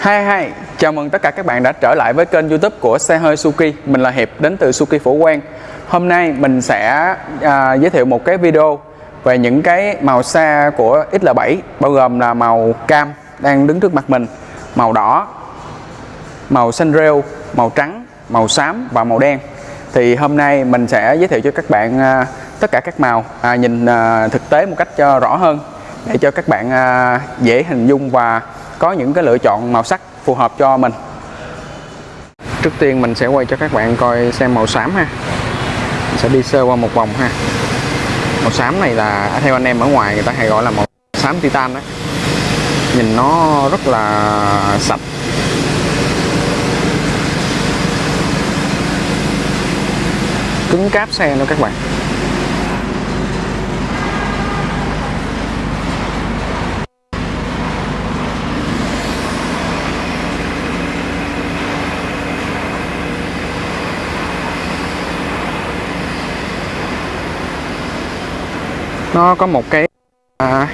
Hi hi, chào mừng tất cả các bạn đã trở lại với kênh youtube của xe hơi Suki Mình là Hiệp đến từ Suki Phổ Quang. Hôm nay mình sẽ à, giới thiệu một cái video về những cái màu xe của XL7 Bao gồm là màu cam đang đứng trước mặt mình Màu đỏ, màu xanh rêu, màu trắng, màu xám và màu đen. Thì hôm nay mình sẽ giới thiệu cho các bạn à, tất cả các màu à, nhìn à, thực tế một cách cho rõ hơn Để cho các bạn à, dễ hình dung và có những cái lựa chọn màu sắc phù hợp cho mình. Trước tiên mình sẽ quay cho các bạn coi xem màu xám ha. Mình sẽ đi sơ qua một vòng ha. Màu xám này là à, theo anh em ở ngoài người ta hay gọi là màu xám titan đấy nhìn nó rất là sạch. Cứng cáp xe nữa các bạn. Nó có một cái à,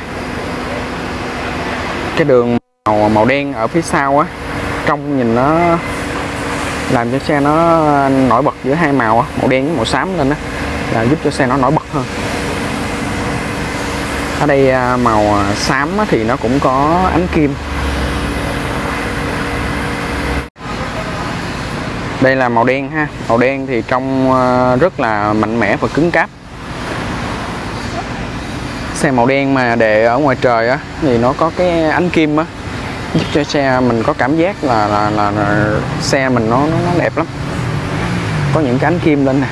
cái đường màu màu đen ở phía sau á. Trong nhìn nó làm cho xe nó nổi bật giữa hai màu á, màu đen với màu xám lên á là giúp cho xe nó nổi bật hơn. Ở đây à, màu à, xám thì nó cũng có ánh kim. Đây là màu đen ha. Màu đen thì trong à, rất là mạnh mẽ và cứng cáp xe màu đen mà để ở ngoài trời á thì nó có cái ánh kim á giúp cho xe mình có cảm giác là là, là, là xe mình nó, nó nó đẹp lắm. Có những cái ánh kim lên nè.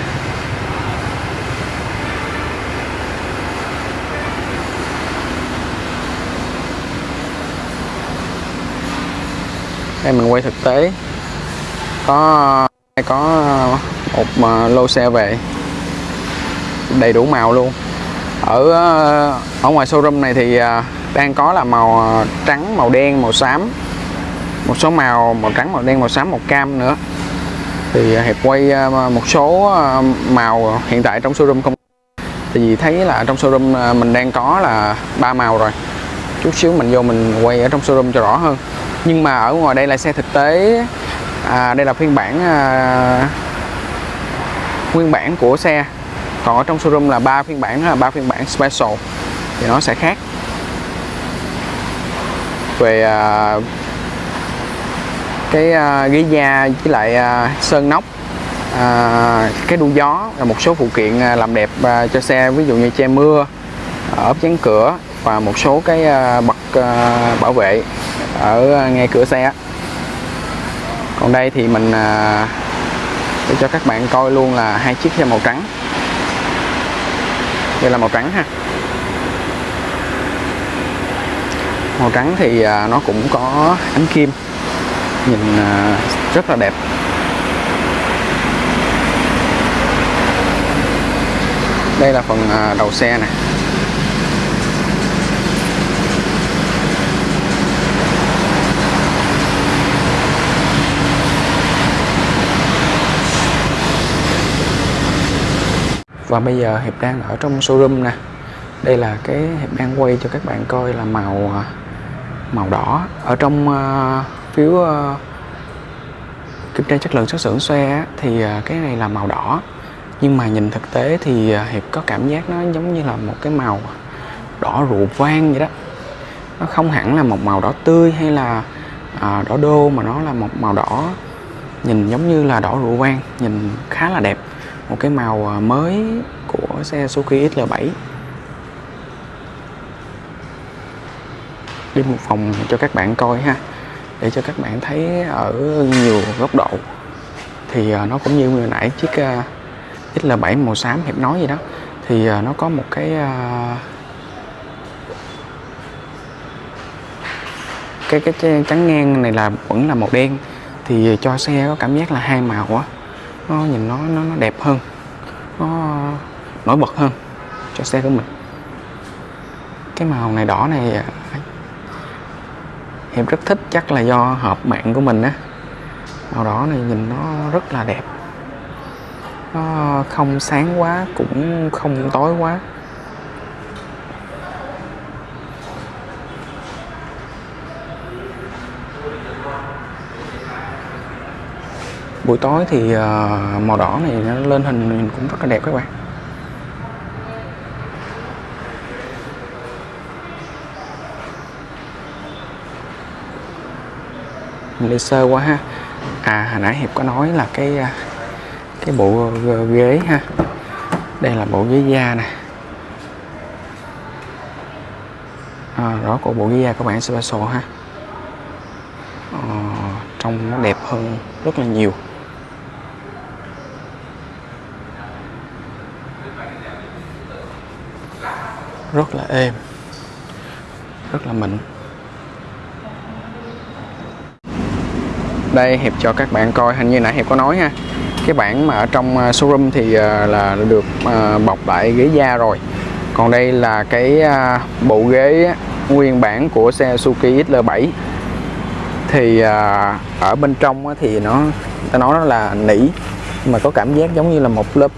Đây mình quay thực tế. Có có một à, lô xe về. Đầy đủ màu luôn ở ờ, ở ngoài showroom này thì ờ, đang có là màu ờ, trắng màu đen màu xám. Một số màu màu trắng màu đen màu xám màu cam nữa. Thì hiệp quay một số màu hiện tại trong showroom không. Thì vì thấy là trong showroom mình đang có là ba màu rồi. Chút xíu mình vô mình quay ở trong showroom cho rõ hơn. Nhưng mà ở ngoài đây là xe thực tế. À, đây là phiên bản à, nguyên bản của xe còn ở trong showroom là ba phiên bản là ba phiên bản special. Thì nó sẽ khác. Về uh, cái uh, ghế da với lại uh, sơn nóc. Uh, cái đu gió là một số phụ kiện làm đẹp uh, cho xe. Ví dụ như che mưa ốp chắn cửa và một số cái uh, bậc uh, bảo vệ ở ngay cửa xe còn đây thì mình uh, để cho các bạn coi luôn là hai chiếc xe màu trắng đây là màu trắng ha. Màu trắng thì à, nó cũng có ánh kim. Nhìn à, rất là đẹp. Đây là phần à, đầu xe này và bây giờ hiệp đang ở trong showroom nè. Đây là cái hiệp đang quay cho các bạn coi là màu à, màu đỏ. Ở trong uh, phiếu uh, kiểm tra chất lượng xuất xưởng xe thì uh, cái này là màu đỏ. Nhưng mà nhìn thực tế thì uh, hiệp có cảm giác nó giống như là một cái màu đỏ rượu vang vậy đó. Nó không hẳn là một màu đỏ tươi hay là uh, đỏ đô mà nó là một màu đỏ nhìn giống như là đỏ rượu vang nhìn khá là đẹp một cái màu à, mới của xe Suzuki XL7 đi một phòng cho các bạn coi ha, để cho các bạn thấy ở nhiều góc độ. Thì à, nó cũng như vừa nãy chiếc à, XL7 màu xám hiệp nói gì đó. Thì nó có một cái cái cái trắng ngang này là vẫn là màu đen. Thì cho xe có cảm giác là hai màu á nó nhìn nó nó, nó đẹp hơn. Nó nổi bật hơn cho xe của mình. Cái màu này đỏ này à, em rất thích. Chắc là do hợp mạng của mình á. Màu đỏ này nhìn nó rất là đẹp. Nó không sáng quá cũng không tối quá. Buổi tối thì ờ, màu đỏ này nó lên hình cũng rất là đẹp các bạn. Mình đi sơ quá ha. À hồi nãy hiệp có nói là cái ờ, cái bộ ờ, ghế ha. Đây là bộ ghế da nè. À, đó của bộ ghế da các bạn special ha. À, trông nó đẹp hơn rất là nhiều. Rất là êm, rất là mịn. Đây, hiệp cho các bạn coi, hình như nãy hiệp có nói ha. Cái bản mà ở trong à, showroom thì à, là được à, bọc lại ghế da rồi. Còn đây là cái bộ ghế nguyên bản của xe Suzuki XL7 thì ở bên trong thì nó, ta nói nó là nỉ mà có cảm giác giống như là một lớp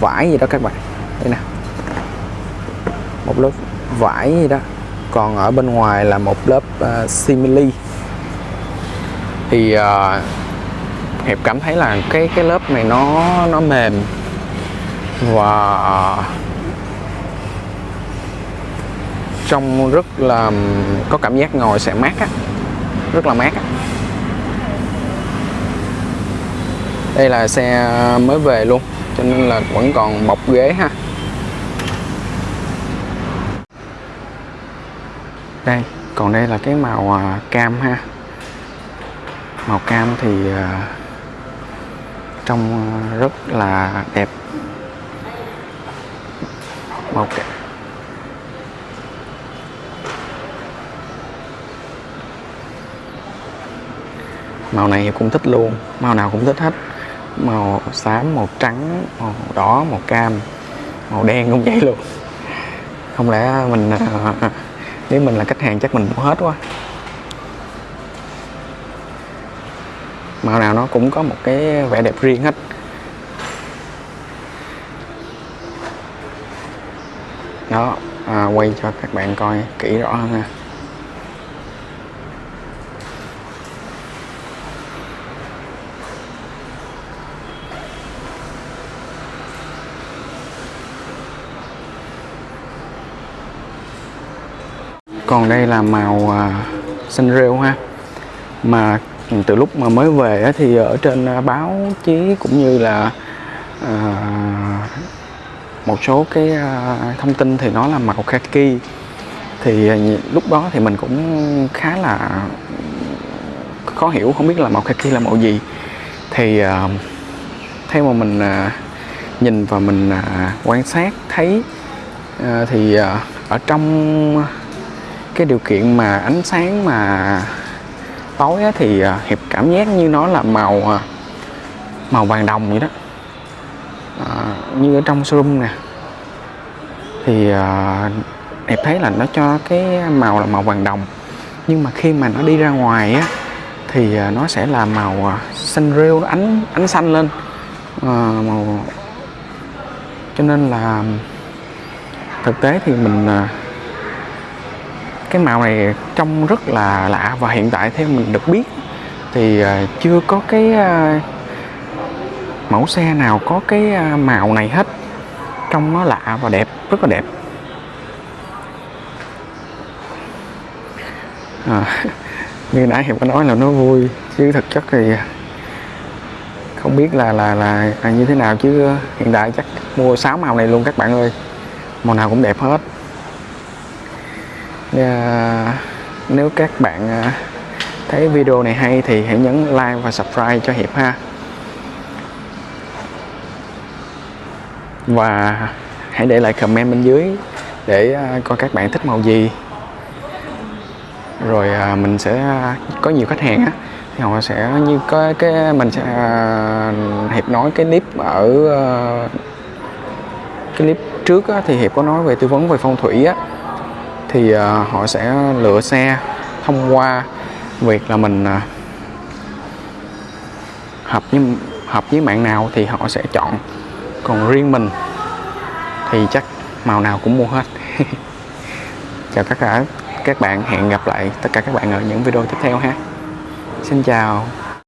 vải gì đó các bạn. Đây nè một lớp vải gì đó. Còn ở bên ngoài là một lớp ờ, uh, simili thì uh, hiệp cảm thấy là cái cái lớp này nó nó mềm. Và ờ, trong rất là có cảm giác ngồi sẽ mát á. Rất là mát á. Đây là xe mới về luôn cho nên là vẫn còn bọc ghế ha. Đây, còn đây là cái màu à, cam ha. Màu cam thì à, trông à, rất là đẹp. Màu cam. Màu này cũng thích luôn, màu nào cũng thích hết. Màu xám, màu trắng, màu đỏ, màu cam, màu đen cũng vậy luôn. Không lẽ mình nếu mình là khách hàng chắc mình mua hết quá. Màu nào nó cũng có một cái vẻ đẹp riêng hết. Đó à, quay cho các bạn coi kỹ rõ hơn ha. Còn đây là màu à, xanh rêu ha. Mà từ lúc mà mới về thì ở trên à, báo chí cũng như là à, một số cái à, thông tin thì nó là màu khaki thì à, lúc đó thì mình cũng khá là khó hiểu không biết là màu khaki là màu gì. Thì à, theo mà mình à, nhìn và mình à, quan sát thấy à, thì à, ở trong cái điều kiện mà ánh sáng mà tối á, thì à, hiệp cảm giác như nó là màu à, màu vàng đồng vậy đó. À, như ở trong showroom nè. Thì à, hiệp thấy là nó cho cái màu là màu vàng đồng. Nhưng mà khi mà nó đi ra ngoài á thì à, nó sẽ là màu xanh rêu nó ánh ánh xanh lên. À, màu cho nên là thực tế thì mình à, cái màu này trông rất là lạ và hiện tại theo mình được biết thì à, chưa có cái à, mẫu xe nào có cái à, màu này hết. Trông nó lạ và đẹp rất là đẹp. À, như nãy hiệp có nói là nó vui chứ thực chất thì không biết là là là, là như thế nào chứ hiện tại chắc mua 6 màu này luôn các bạn ơi. Màu nào cũng đẹp hết à, nếu các bạn à, thấy video này hay thì hãy nhấn like và subscribe cho Hiệp ha. Và hãy để lại comment bên dưới để à, coi các bạn thích màu gì. Rồi à, mình sẽ à, có nhiều khách hàng á thì họ sẽ như có cái mình sẽ hiệp nói cái clip ở cái clip trước á, thì hiệp có nói về tư vấn về phong thủy á thì à, họ sẽ lựa xe thông qua việc là mình à, hợp với hợp với mạng nào thì họ sẽ chọn. Còn riêng mình thì chắc màu nào cũng mua hết. Chào tất cả các bạn, hẹn gặp lại tất cả các bạn ở những video tiếp theo ha. Xin chào.